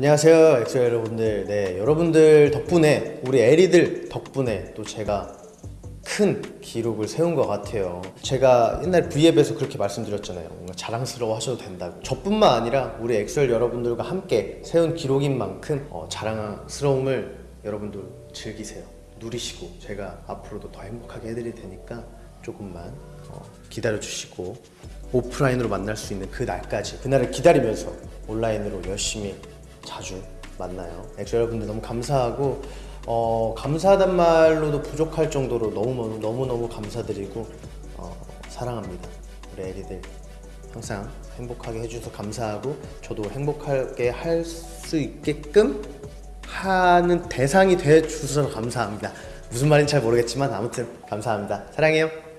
안녕하세요 엑소엘 여러분들. 네 여러분들 덕분에 우리 에리들 덕분에 또 제가 큰 기록을 세운 것 같아요. 제가 옛날 V앱에서 그렇게 말씀드렸잖아요. 뭔가 자랑스러워 하셔도 된다고. 저뿐만 아니라 우리 엑소엘 여러분들과 함께 세운 기록인 만큼 어, 자랑스러움을 여러분들 즐기세요. 누리시고 제가 앞으로도 더 행복하게 해드릴 테니까 조금만 어, 기다려주시고 오프라인으로 만날 수 있는 그 날까지 그날을 기다리면서 온라인으로 열심히 자주 만나요. 엑소 여러분들 너무 감사하고 어, 감사하단 말로도 부족할 정도로 너무 너무 너무 감사드리고 어, 사랑합니다. 우리 애리들 항상 행복하게 해주셔서 감사하고 저도 행복하게 할 수 있게끔 하는 대상이 돼 주셔서 감사합니다. 무슨 말인지 잘 모르겠지만 아무튼 감사합니다. 사랑해요.